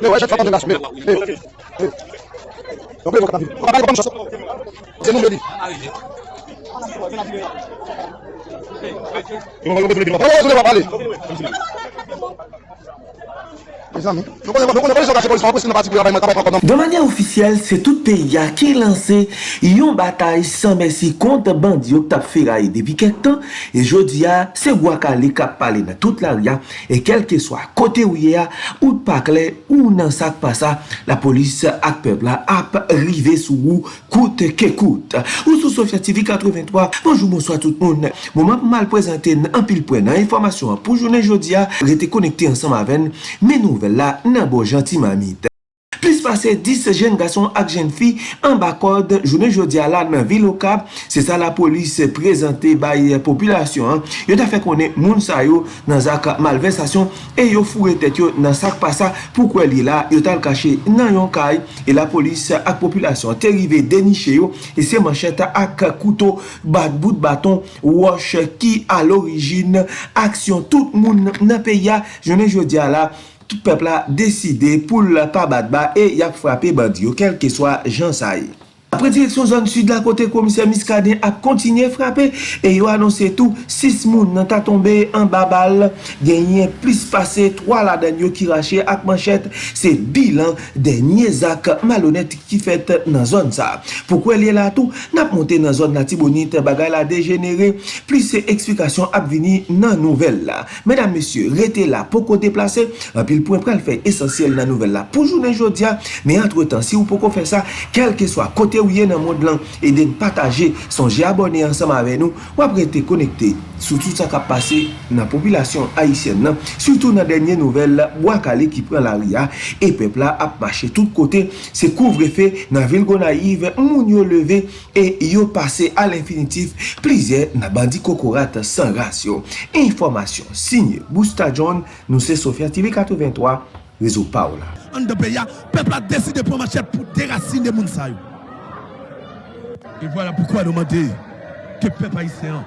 Mè wè, jè fwa pande nas, mè. Mè, mè. Yon mè yon katan vi. Mè yon katan mè chosok. Zè nou mè di. Yon mè yon mè di mè. Mè yon mè di mè. Mè yon mè di mè. De manye ofisyel, se tout peya ki lanse yon batay san mersi kont bandi yok tap feray depi kek tan e jodi ya se wakale kap pale nan tout la ria e kelke swa kote ou ye ya ou pakle ou nan sak pa sa la polis ak pebla ap rive sou ou koute ke koute ou sou Sofya TV 83 bonjou monswa tout moun mouman mal prezante nan pil pwen nan informasyon pou jounen jodi ya rete konekte ansan ma ven sel la nan bo janti mamit. Plis pase 10 jen gason ak jen fi an bakod jounen jodi ala nan vilokab. Se sa la polis prezante baye populasyon. Yo ta fe konen moun sa yo nan zak malversasyon e yo fure tet yo nan sak pasa pou kwe li la yo tal kache nan yon kay. E la polis ak populasyon te rive deniche yo e se mancheta ak kouto bat bout baton wosh ki al orijin aksyon tout moun nan peya jounen jodi ala. tout pepla deside pou l pa bat ba e yap frape bandi yo kelke swa jansay. Apre direksyon zon sud la kote komiser Miskaden ap kontinye frape e yo anonse tou 6 moun nan ta tombe an babal. Genyen plis pase 3 la den yo ki rache ak manchet. Se bilan denye zak malonet ki fet nan zon sa. Poukwe liye la tou nap monte nan zon nati bonite bagay la degenere. Plis se eksplikasyon ap vini nan nouvel la. Medan mesye rete la poko deplase apil pou empral fe esensyel nan nouvel la. Pou jounen jodia me antre tan si ou poko fe sa kelke swa kote ou ye nan mod lan E den pataje Sonje abone ansam ave nou Wapre te konekte Sou tout sa kap pase nan populasyon Haitien nan. Soutou nan denye nouvel la Wakale ki pren la ria E pepla ap mache tout kote Se kouvre fe nan vil gona yive Moun yo leve E yo pase al infinitif Plize nan bandi kokorat san rasyon Informasyon Signe Bousta John Nou se Sofia TV 83 Rezo Paola. An de beya Pepla deside pou mache pou derasine moun sa yo. Et voilà pourquoi demander que le peuple haïtien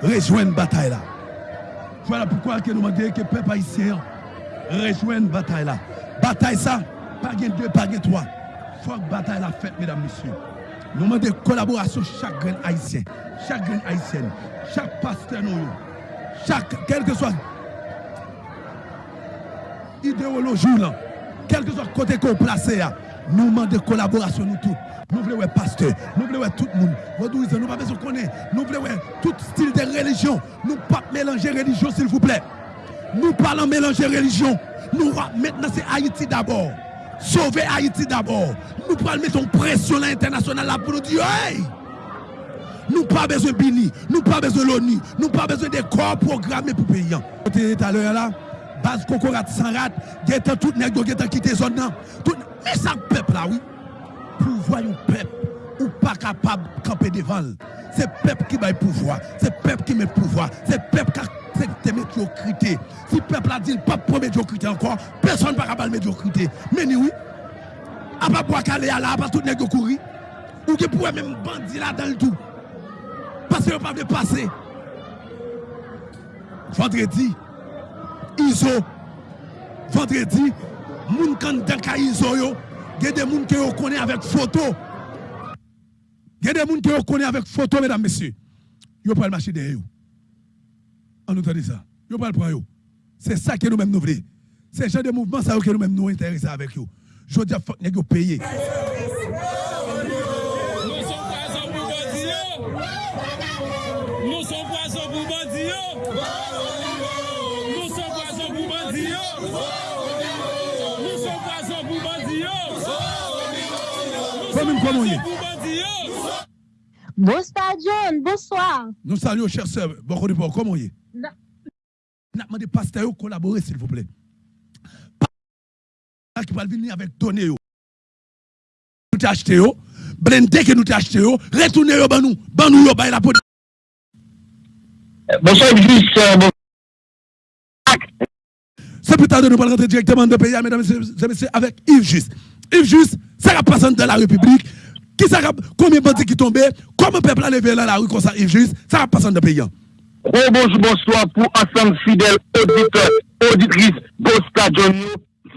rejoigne la bataille là. Voilà pourquoi nous demandons que le peuple haïtien rejoigne la bataille là. Bataille ça, pas gain deux, pas gain trois. Faut que bataille la faite, mesdames, messieurs. Nous demandons collaboration chaque grain haïtien, chaque grain haïtienne, chaque pasteur nous, chaque, quel que soit idéologie là, quel que soit côté qu'on place, nous demandons collaboration nous tous. Nous voulons être pasteur, nous voulons tout le monde. Nous pas besoin de connaître. Nous voulons tout style de religion. Nous ne pas mélanger religion, s'il vous plaît. Nous parlons mélanger religion. Nous maintenant c'est Haïti d'abord. Sauver Haïti d'abord. Nous parlons mettre une pression internationale pour nous dire hey! Nous pas besoin de Bini, nous pas besoin de l'ONU, nous pas besoin de corps programmés pour payer. Tout à l'heure là, base Cocorat sans rat, tout nèg qui zone là. Mais ça peuple là oui pouvoir un peuple ou pas capable de camper devant. C'est le peuple qui va le pouvoir, c'est le peuple qui met le pouvoir, c'est le peuple qui accepte médiocrité. Si le peuple a dit pas pour médiocrité encore, personne ne va capable médiocrité. Mais oui, à pas boire calé à la, pas tout nègre courir. Ou qui pourrait même bandit là dans le tout. Parce que pas de passer. Vendredi, ISO, vendredi, moun kan dans ISO yo, a des gens qui vous connaissent avec photo. A des gens qui vous connaissent avec photo, mesdames, messieurs. Vous pouvez marcher derrière vous. On nous dit ça. Vous pouvez le prendre. C'est ça que nous-mêmes nous voulons. C'est ce genre de mouvement ça que nous-mêmes nous intéressons avec vous. Je dis à faut que payer. Nous sommes poissons pour bandits. Nous sommes poissons pour bandits. Bonsoir John, bonsoir. Nous saluons, chers sœurs. Bon, comment y est? N'a demandé pasteur collaborer, s'il vous plaît. Qui va venir avec données. Nous t'ai acheté, blindé que nous t'ai acheté, retournez au banou, banou, yo, la police. Bonsoir, juste. C'est plus tard de nous rentrer directement dans le pays, mesdames et messieurs, avec Yves Juste. Yves Juste, ça représente de la République. Qui ça, combien de bandits qui tombent Comment le peuple a levé dans la rue comme ça, Yves Juste Ça représente de pays. bonjour, bonsoir pour ensemble fidèles auditeurs, auditrices, Bosta Johnny.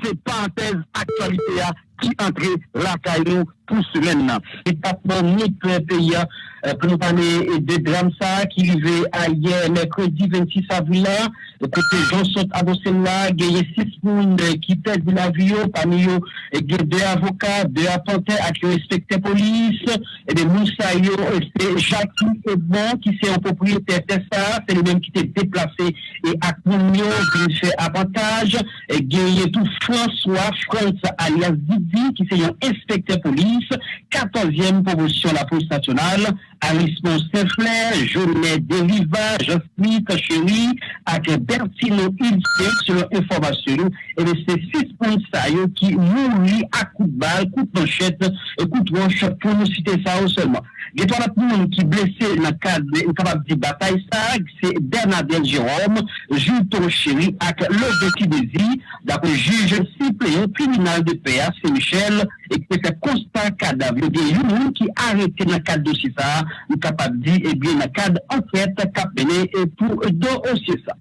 se pantez aktualite ya ki entre la kayo pou semen nan. E tapman nik peya pou nou pane de Dramsa ki vive a ye mekredi 26 avila kote jonsot adosen la geye 6 moun ki pez di la vyo pani yo geye 2 avokat 2 apante ak yo respekte polis e de mousa yo se Jackie Edmond ki se an popriyete testa se le men ki te deplase e ak moun yo ki se avantage geye tou François France alias Didi ki se yon respekte polis Nice 14e promotion la police nationale, Arismon Saint-Flair, Jonet Deriva, Jean-Smith, Chéri, ak Bertino Ilse, selon informasyon, ebe se 6 polisayou ki mouri ak kout bal, kout manchette, kout wanche, pou nou site sa ou selman. Getwa la pou moun ki blese nan kabab di batay sa, se Bernadette Jérôme, Jouton Chéri, ak Lodeki Desi, dapre juge si pleyon kriminal de PA, se Michel, ek se konsta kadav yo gen yon moun ki arete nan kad dosye sa, nou kapap di, ebyen nan kad anket kap mene pou do osye sa.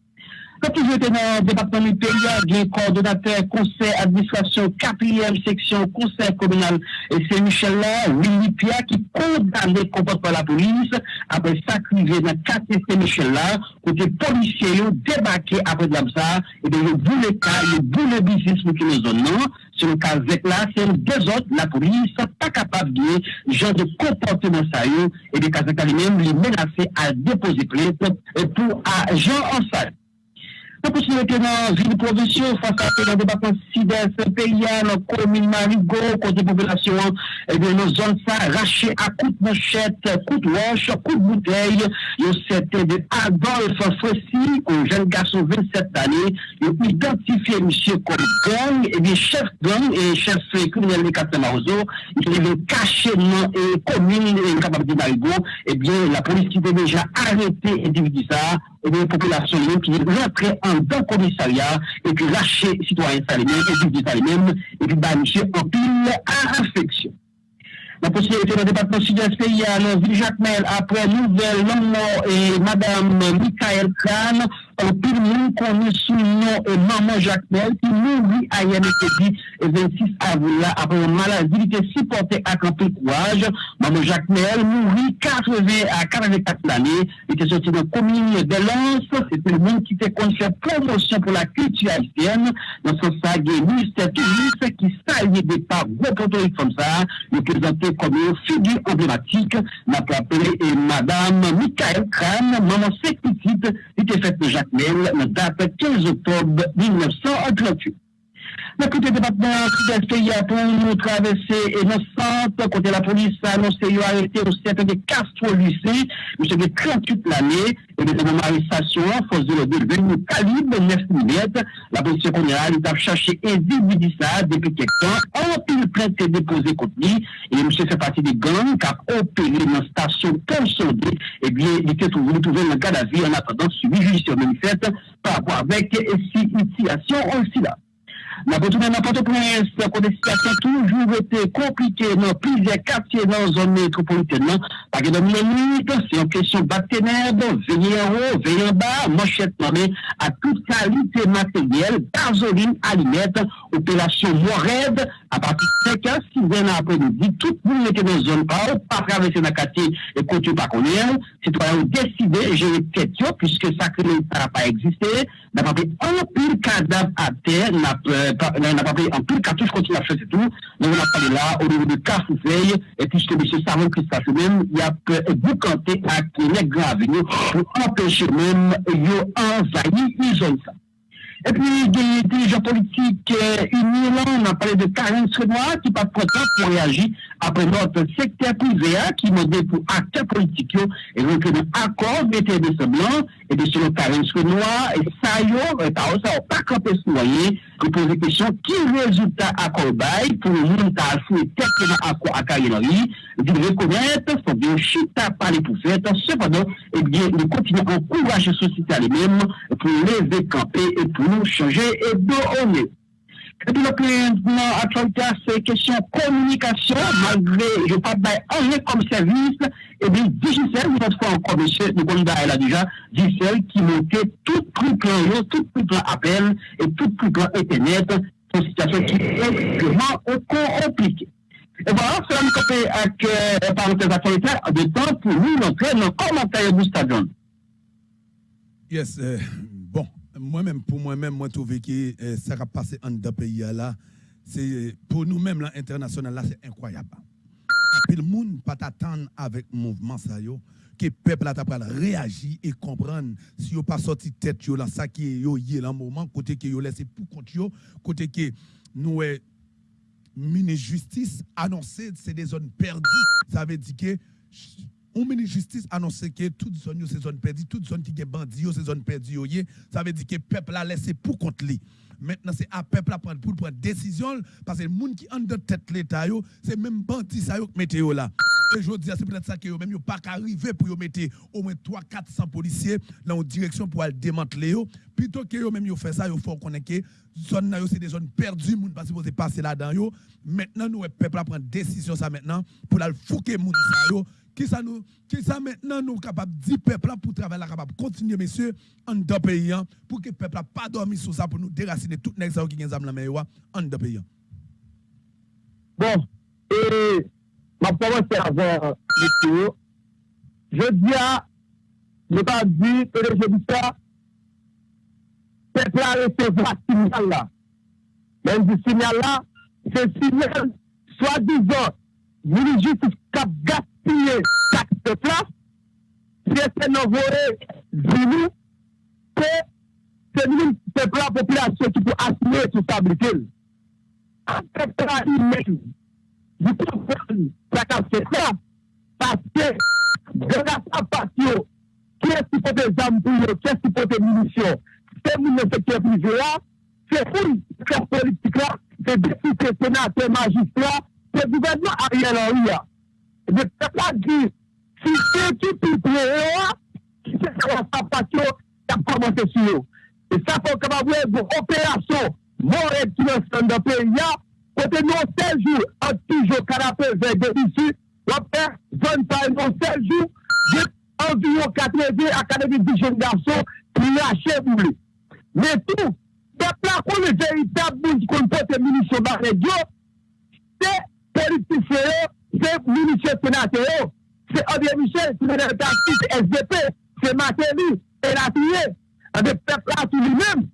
Katou jwete nan debatman mi peya, gen koordinater konsey administrasyon 4e seksyon konsey komunal se Michel la, Willy Pia ki kondane kompot pa la polis apre sakrive nan 4e se Michel la, kote polisye yo debake apre dlamsa ebyen yo boule ka, yo boule bizis mou ki nou zon nan, se nou ka zek la, se nou dezot la polis pa kapap di, jen de kompote nan sa yo, ebyen ka zek la li men li menase a depozi plete pou a jen ansay. Pou pou si mette nan vini provisyon, fasa pe nan debatan sides, peya nan komin marigo, kote popelasyon, ebe nan zon sa rache a kout mouchet, kout wosh, kout boutey, yo sete de Adolf Fossi, kon jen gason 27 ane, yo identifiye msye kon gong, ebe chef gong, e chef kriminelle de Katem Arozo, yo ven kache nan komin, e kapab di marigo, ebe la polis ki de deja arete individi sa, ebe popelasyon yo ki rentre an dan komisarya, e pi lache sitwoyen sa li men, e pi di sa li men, e pi ba misye opil a refleksyon. La posibilite nan debatman Sud-Est P.I.A. nan Vili-Jacques-Mel apre nouvel nanman e madame Mikael Kran opil moun koni sou nan nanman Jacques-Mel ki mouni a YNTD 26 avila apre malazilite sipote ak anpil kouaj. Nanman Jacques-Mel mouni 80 a 44 lani ete soti nan komini de lans ete moun ki te konse promosyon pou la kulti haitienne nan son sa gen minister touriste ki sa yé de pa wopotorik fom sa yon prezante comme figure emblématique, n'a appelé Madame Michael Kran, maman c'est petite, était faite de Jacques Mel, date 15 octobre 1938. Le côté département sud-est pays pour nous traverser innocente, côté la police a annoncé qu'il a arrêté au cercle de Castro lycée, monsieur de 38 l'année, et de mon arrestation, force de l'ordre, calibre 9 mm, la police coloniale a cherché individu ça depuis quelque temps, en pile plainte déposé contre lui, et monsieur fait partie des gangs qui a opéré dans la station pour solder, et bien, il était trouvé, trouvé le cas d'avis en attendant suivi judiciaire manifeste par rapport avec ces initiations aussi là. Nous retournons dans Port-au-Prince, la situation toujours été compliquée dans plusieurs quartiers dans la zone métropolitaine. Parce que dans minutes, c'est une question de ténèbres, veiller en haut, veiller en bas, manchette nommée à toute qualité matérielle, gasoline, alimètre, opération Morève, à partir de 5 ans, 6 ans après-midi, tout le monde était dans zone pas, pas traverser dans le quartier et continuer par qu'on est. Citoyens ont décidé, je le tête, puisque ça n'a pas existé, n'a pas pris un pile cadavre à terre, n'a euh, pas pris un pile cartouche, continue à faire tout. Nous on a parlé là, au niveau de Carfouveille, et puisque M. Savon Christophe lui-même, il a boucanté à Kenneth Gravignon pour empêcher même, ils ont envahi une zone ça. Et puis, des dirigeants politiques euh, unis, là, on a parlé de Karine Srenoir, qui pas content pour réagir après notre secteur privé, qui modèle pour acteurs politiques, et donc, un accord d'été de ce blanc, et de selon Karine Srenoir, et ça, et par ça, on pas campé ce moyen, pour poser question, qui résultat à Corbeil, pour le monde qui a foué tête accord à Karine Henry, de reconnaître, faut bien chita par les poufettes, cependant, et bien, nous continuons à encourager la société à lui-même, pour lever camper et pour nou chanje e do one. Epi lo ki nan aktualite a se kesyon komunikasyon, malgre je pa bay anje kom servis, ebi Digicel, nou pat fwa an komese, nou kon ba el a dija, Digicel ki monte tout pou plan yo, tout pou plan apel, et tout pou plan etenet, son sitasyon ki ekstreman ou kon komplike. Et voilà, cela nous copie avec euh, parenthèse autoritaire de temps pour nous montrer nos commentaires du stadion. Yes, euh, moi-même, pour moi-même, moi, je trouve que euh, ça va passer en deux pays là, c'est pour nous-mêmes, l'international, là, c'est incroyable. Puis le monde pas t'attendre avec le mouvement ça yo que le peuple a et comprendre si yo pas sorti tête yo là ça qui yo yé là moment côté que yo laissé pour compte côté que nous est ministre justice annoncé c'est des zones perdues ça veut dire que on ministre justice annoncé que toute zone c'est zone perdue toute zone qui est bandit c'est zone perdue ça veut dire que le peuple a laissé pour compte lui Maintenant, c'est à peuple à prendre pour prendre décision parce que le monde qui en de tête l'État, c'est même bandit ça qui mettez là. Et je dis, c'est peut-être ça que yo même pas arrivé pour mettre au moins 3 400 policiers dans une direction pour aller démanteler plutôt que yo même yo fait ça yo faut connaître que zone c'est des zones perdues moun pas supposé passer là-dedans yo. Maintenant nous peuple à prendre décision ça maintenant pour aller fouquer moun ça yo qui ça nous qui ça maintenant nous capable dire peuple pour travailler capable continuer messieurs en deux pays hein, pour que le peuple pas dormi sur ça pour nous déraciner tout gens qui ont la main en deux pays. Hein. Bon, et ma c'est avant monsieur. Je dis à ne pas dire que je dis ça peuple a recevoir signal là. Même ce signal là, c'est signal soi-disant, justice cap piye kat se plas, se se nou vore zinou, se se nou pepla populasyon ki pou asme sou tablikel. Anke tra yi men, yi pou fèl sa kat se plas, paske gen a sa pasyon, kè si pote zambouyo, kè si pote munisyon, se moun ne se kè prizè la, se foun kè politik la, se defi kè senatè magistrat, se gouvernement a rè lan rè ya. de pep la di, si se ti pi pre yo, ki se se wap sa patyo, tap komanse si yo. E sa pou kama vwe vou operasyon, moun et ki nan san da pe ya, kote nou seljou, an toujou kanape vey de isi, wapè, zon pa nou seljou, jep anviyon katreve akademi di jen garso, ki lache pou li. Men tou, pep la kon le veritab moun kon pote minisyon barre diyo, se politifere, c'est munitions sénateurs, c'est André Michel, c'est le SDP, c'est Matéli, et la tué. Le peuple là, tout lui-même,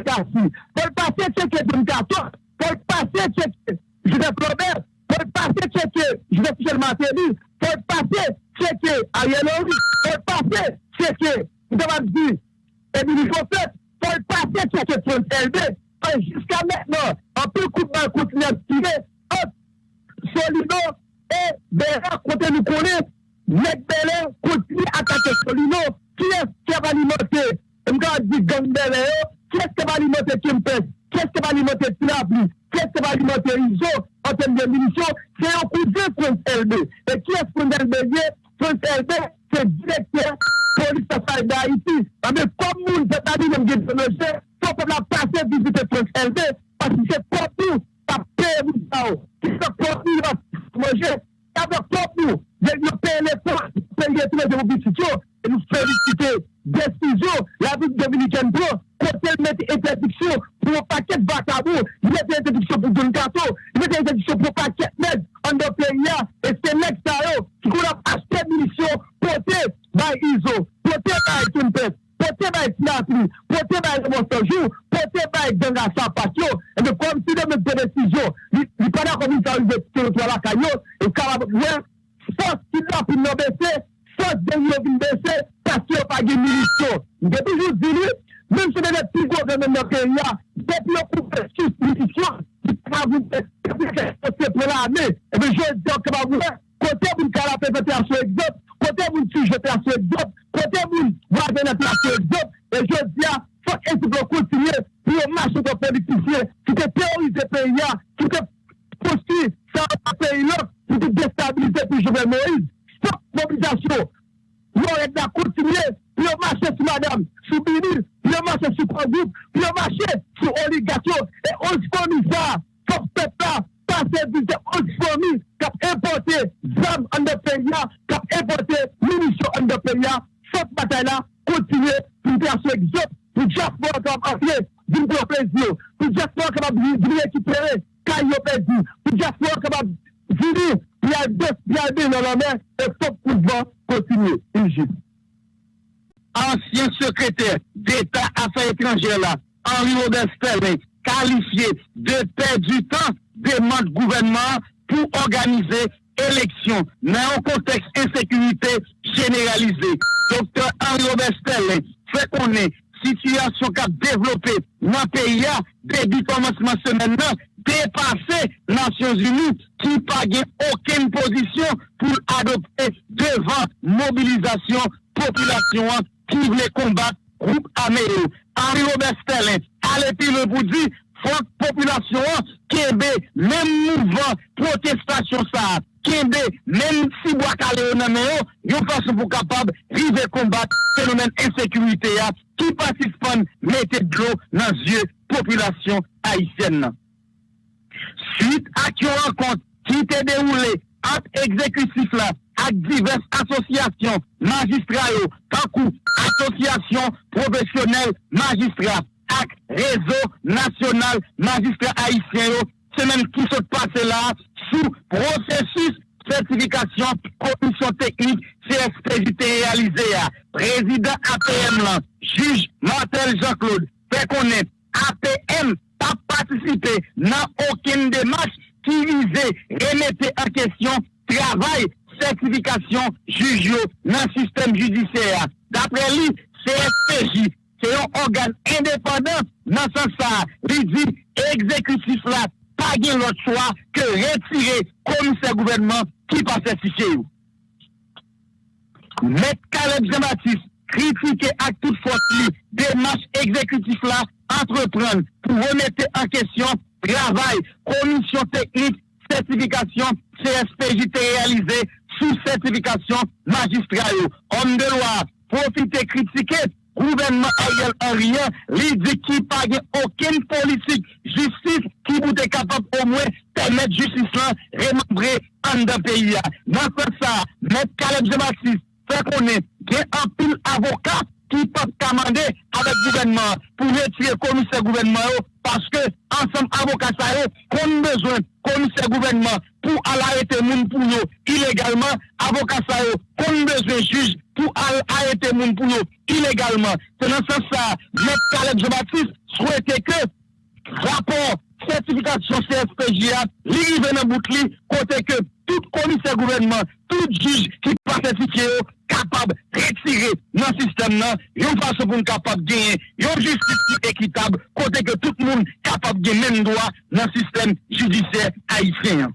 Daniel Kassi, faut passer checker Don Carton, faut passer checker Joseph Robert, faut passer checker Joseph Michel Martelly, passer checker Ariel Henry, faut passer checker, vous avez dit, Émilie Fosset, faut passer checker Front LB, jusqu'à maintenant, un peu coup de main continue à tirer entre Solino et Béra, côté nous connaît, continue à attaquer Solino. Qui est-ce qui va alimenter Je dit Gang qu'est-ce qui va alimenter Kempes, qu'est-ce qui va alimenter Tinabli, qu'est-ce qui va alimenter ISO en termes de munitions, c'est un coup de France LB. Et qui est France LB France LB, c'est directeur police à d'Haïti. Ah, mais comme nous, c'est à dire, nous sommes le faut que la passer visiter France LB, parce que c'est pour nous, pas payer nous, qui sont pour nous, manger, avec pour nous, nous payer les forces, payer tous les oppositions, et nous féliciter. Décision, la République dominicaine pro, kote l mette interdiksyon pou yon paket bakabou, yon mette interdiksyon pou Don Kato, yon mette interdiksyon pou paket med, an do peya, e se nek sa yo, ki kon ap achte minisyon, pote bay Izo, pote bay Kimpet, pote bay Sinatri, pote bay Monsanjou, pote bay Genga Sapakyo, e de kom si de mette desisyon, li pada komi sa yon de terotwa la kanyo, e karabot wè, fos ki la pou nou bese, fos den yon vin bese, tas ki yo page minisyon. Mwen de toujou zili, Mèm se mè lè pi gò gè mè mè kè yè, pè pi yon koupè sou spiritisyon, di pa voun pè, pè kè se se pè la anè, e mè jè diyon kè pa voun lè, kote moun kala pè pè te aswe egzot, kote moun tu jè te aswe egzot, kote moun wazè nè te aswe egzot, e jè diyon, fòk e ti gò kontinye, pi yon mâche gò politisye, ki te teorize pè yè, ki te posti sa pè yè lòk, ki te destabilize pi jè vè Moïse, fòk mobilizasyon, yon ek da kontinye, pi yon mâche sou madame, sou binil, pou yo mache sou kondou, pou yo mache sou oligasyon, e onsponisa, fok pepla, pase vise onspomi, kap importe zam an de peya, kap importe munisyon an de peya, fok batay la, kontinye, pou te aswe egzop, pou jaspo akab afye, din pou plezio, pou jaspo akab vini ekipere, kay yo plezio, pou jaspo akab vini, pi al dos, pi al bin nan anmen, e fok kouzvan, kontinye, injit. Ansyen sekreter d'Etat Afay Etranger la, Henri Aubin-Sterling, kalifiye de pe du tan deman gouvernement pou organize eleksyon nan an konteks insekunite generalize. Dr. Henri Aubin-Sterling, fè konen, situasyon ka devlope nan peya, debi komansman semen nan, depase Nasyons Unis, ki pa gen oken posisyon pou adopte devan mobilizasyon populasyon an qui voulait combattre groupe Amélo, Henri Robert Stellin, allez le pour dire, faut population, Kembe, même mouvement, protestation ça, Kembe, même si bois calé nan main, oh, yo façon pour capable river combattre phénomène insécurité qui participent mettez de l'eau dans yeux population haïtienne. Suite à qui rencontre qui était déroulée, acte exécutif là, ak divers asosyasyon magistrayo, tankou asosyasyon profesyonel magistrat ak rezo nasyonal magistrat haisyen yo, se menm ki sot pase la sou prosesus certifikasyon komisyon teknik CSPJT realize ya. Prezident APM lan, juj Martel Jean-Claude, fe konen APM pa patisipe nan oken demache ki vize remete an kesyon travay sertifikasyon jujyo nan sistem judisyen. Dapre li, CSPJ, se yon organ independant nan sa sa, li di ekzekutif la, pa gen lot chwa ke retire komise gouvernement ki pa sertifiye yo. Met Kaleb Zematis, kritike ak tout fos li, demache ekzekutif la, entrepren pou remete a kesyon travay, komisyon teknik, sertifikasyon CSPJ te realize sou sertifikasyon magistralyo. Om de loi, profite kritike, gouvernement a yel an riyan, li di ki page oken politik, justis ki boute kapap o mwen temet justis lan remembre an da peyi ya. Nan kon sa, met Kaleb Zematis, fe konen, gen an pil avokat ki pap kamande avek gouvernement pou retire komise gouvernement yo, paske ansam avokat sa yo kon bezwen komise gouvernement pou al arete moun pou yo ilegalman, avokat sa yo kon bezwe juj pou al arete moun pou yo ilegalman. Se nan sa sa, Met Kaleb Jebatis souwete ke rapor sertifikasyon CSPJA li rive nan bout li kote ke tout komise gouvernement, tout juj ki pa sertifye yo kapab retire nan sistem nan, yon fason pou nou kapab genye, yon justice ekitab kote ke tout moun kapab genye men doa nan sistem judisye haisyen.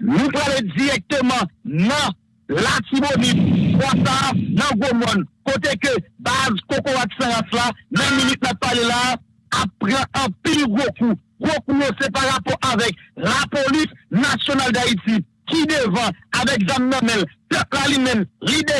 nous allons directement dans la Tibonite, dans Gomon, côté que base Coco Saras là, dans minute n'a parlé là, après un pile gros coup. Gros coup, c'est par rapport avec la police nationale d'Haïti, qui devant, avec Zam Namel, peuple lui-même, l'idée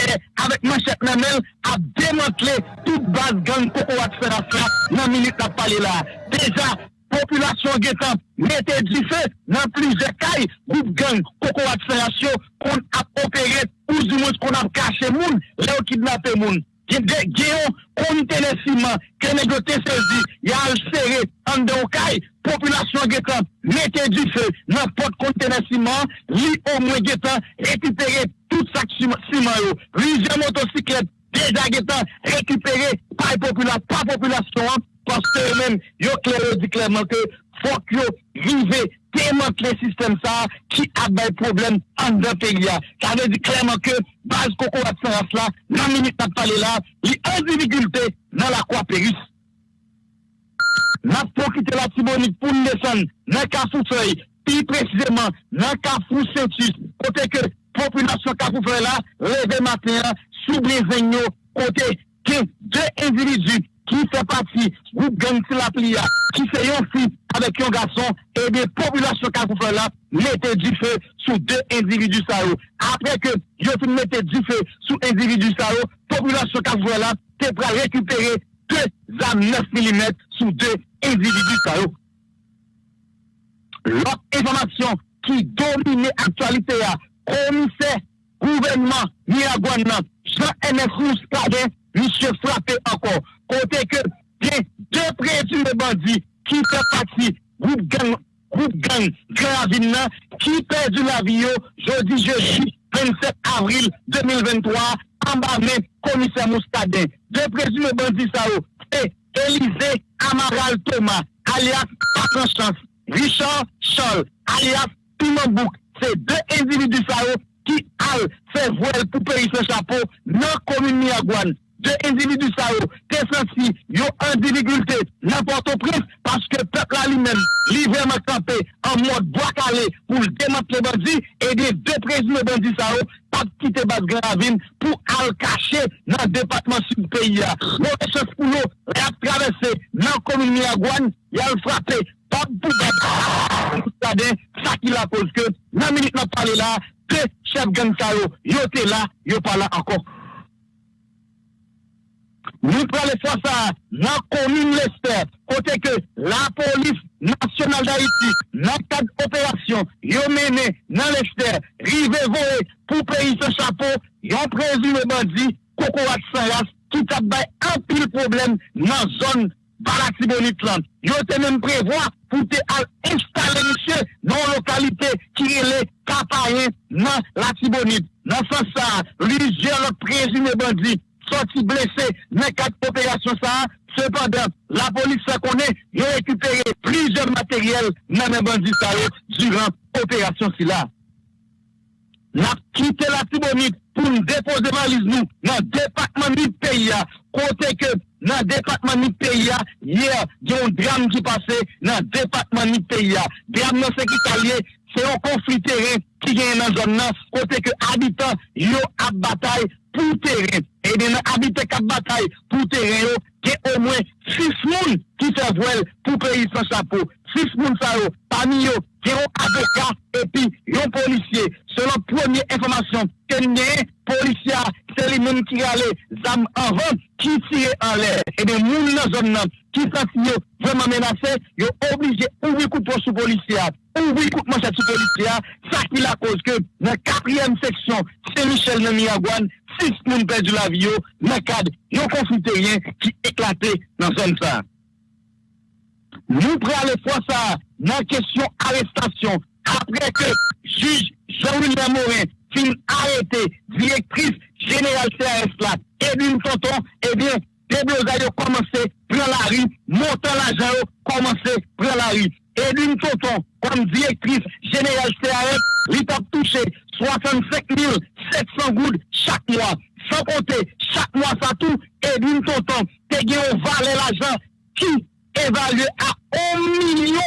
avec Machette Namel, a démantelé toute base gang Coco Saras là, dans minute n'a parlé là. Déjà, populasyon getan mette di fe nan plize kay, goup gang, koko akselasyon, kon ap opere, ou di moun kon ap kache moun, le ou kidnapè moun. Geyon konite le siman, ke negote sezi, ya al sere, an de ou kay, populasyon getan mette di fe nan pot konite le siman, li ou mwen getan, rekipere tout sak siman yo, rize motosiklet, deja getan, rekipere pa populasyon an, paske yo men, yo klero di klèrman ke fòk yo vive teman kle sistem sa ki abay problem an dan pe gya. Sa ve di klèrman ke baz koko at san as la, nan minit nan pale la, li an divigilte nan la kwa peris. Nan fòkite la tibonik pou nesan, nan ka sou fèy, pi precizeman nan ka fou sentus, kote ke populasyon ka fou fèy la, leve maten, soublezen yo, kote ke de individu ki fè pati, group gang Tilaplia, ki fè yon fi avèk yon gason, e de populasyon Kafou fè la, mette di fè sou de individu sa yo. Apre ke yon fi mette di fè sou individu sa yo, populasyon Kafou fè la, te pra rekupere 2 zam 9 mm sou de individu sa yo. Lòk informasyon ki domine aktualite ya, komise gouvenman Miragwan nan, Jean-Enes Rouskade, misye ankon. Kote ke gen de prezime bandi ki fe pati goup gang, goup gang, ki perdi la viyo, jodi jeudi 27 avril 2023, ambame komise Mouskade. De prezime bandi sa yo, e Elize Amaral Thomas, alias Patron Chance, Richard Scholl, alias Pimambouk, se de individu sa yo ki al se vwel pou peyi se chapo nan komini Miagwan. de individu sa yo, te senti yo an dificulte nan Port-au-Prince paske pepla li men li vreman kampe an mod boakale pou l demantle bandi e de depresme bandi sa yo pat kite bat gravine pou al kache nan depatman sub peyi ya. Mwen se foulo reap travesse nan komini agwan yal frape pat pou bat sa ki la koske nan minute nan pale la te chef gen sa yo, yo te la, yo pala ankon. Nous prenons faire ça dans la commune Lester, côté que la police nationale d'Haïti, dans cadre d'opération, yo mené dans Lester, rivé voler pour payer ce chapeau, yon présumé bandit, cocorat sans race, tout a bay un pile problème dans zone Baratibonite land. Yo te même prévoir pour te installer monsieur dans la localité qui est le Capayen dans la Tibonite. Dans ce sens, plusieurs présumés bandits sorti blessé dans quatre opérations ça. Cependant, la police ça connaît, a récupéré plusieurs matériels dans les bandits durant l'opération là. N'a quitté la Tibonite pour nous déposer valise nous dans le département du pays, côté que dans le département du pays, hier, il y a un drame qui passait dans le département du pays. Drame non sécuritaire, c'est un conflit terrain qui vient dans la zone, côté que habitants, yo à bataille pou teren. E de nan habite kap batay pou teren yo, ke o mwen 6 moun ki se vwel pou peyi san chapo. 6 moun sa yo, pami yo, ke yon aboka, epi yon polisye. Selon pwemye informasyon, ken nye polisya, se li men ki gale zam avan, ki tire an lè. E de moun nan zon nan, ki sa si yo vwèman menase, yo oblije ouvi koupon sou polisya, ouvi koupman chat sou polisya, sa ki la koz ke nan kapriyem seksyon, se Michel nan Miyagwan, 6 moun perdi la vi yo, nan kad yo konfite rien ki eklate nan zon sa. Nou pre ale fwa sa nan kesyon arrestasyon, apre ke juj Jean-Louis Morin fin arete direktris general CRS la, Edwin Tonton, ebyen, deblozay yo komanse pre la ri, montan la jan yo komanse pre la ri. Edwin Tonton, kom direktris general CRS, li tap touche 65.700 goud chak mwa. San konte, chak mwa sa tou, Edwin Tonton, te gen yo vale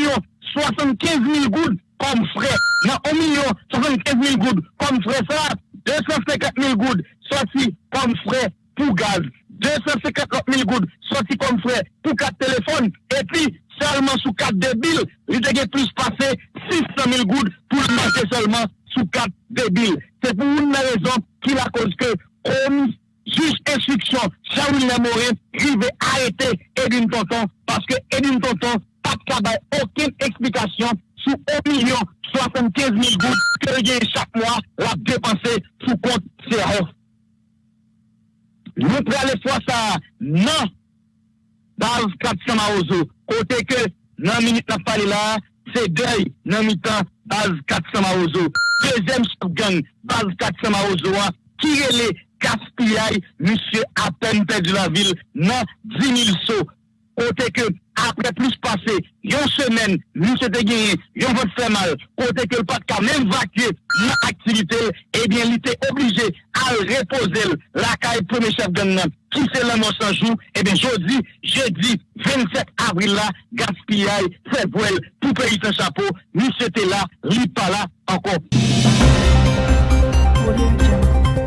la jan ki evalue a 1.075.000 goud kom fre, nan 1.075.000 goud kom fre sa, 250.000 goud soti kom fre pou gaz, 250.000 goud soti kom fre pou kat telefon, epi salman sou kat debil, li dege plus pase 600.000 goud pou l'mante salman sou kat debil. Se pou un nan rezon ki la kozke komis juge instruction Charles Morin, il veut arrêter Edwin Tonton parce que Edwin Tonton n'a pas aucune explication sur 1 million 75 000 gouttes que j'ai chaque mois la dépenser sous compte CAO. Nous prenons les fois ça, non, dans le 400 Maozo, côté que, dans la minute, n'a parlé là, c'est deuil, dans mi-temps, base 400 Maozo. Deuxième gang, base 400 Maozo, qui est kirele kaspiyay, misye apen pe di la vil nan 10.000 so. Kote ke apre plus pase, yon semen, monsye te genye, yon vot fè mal, kote ke l pat ka men vakye nan aktivite, ebyen li te oblije al repose l, la ka e preme chef gen nan, ki se la monsanjou, ebyen jodi, jodi, 27 avril la, gaspillay, fè vwel, pou peyi se chapo, monsye te la, li pa la, anko. Audio Jungle.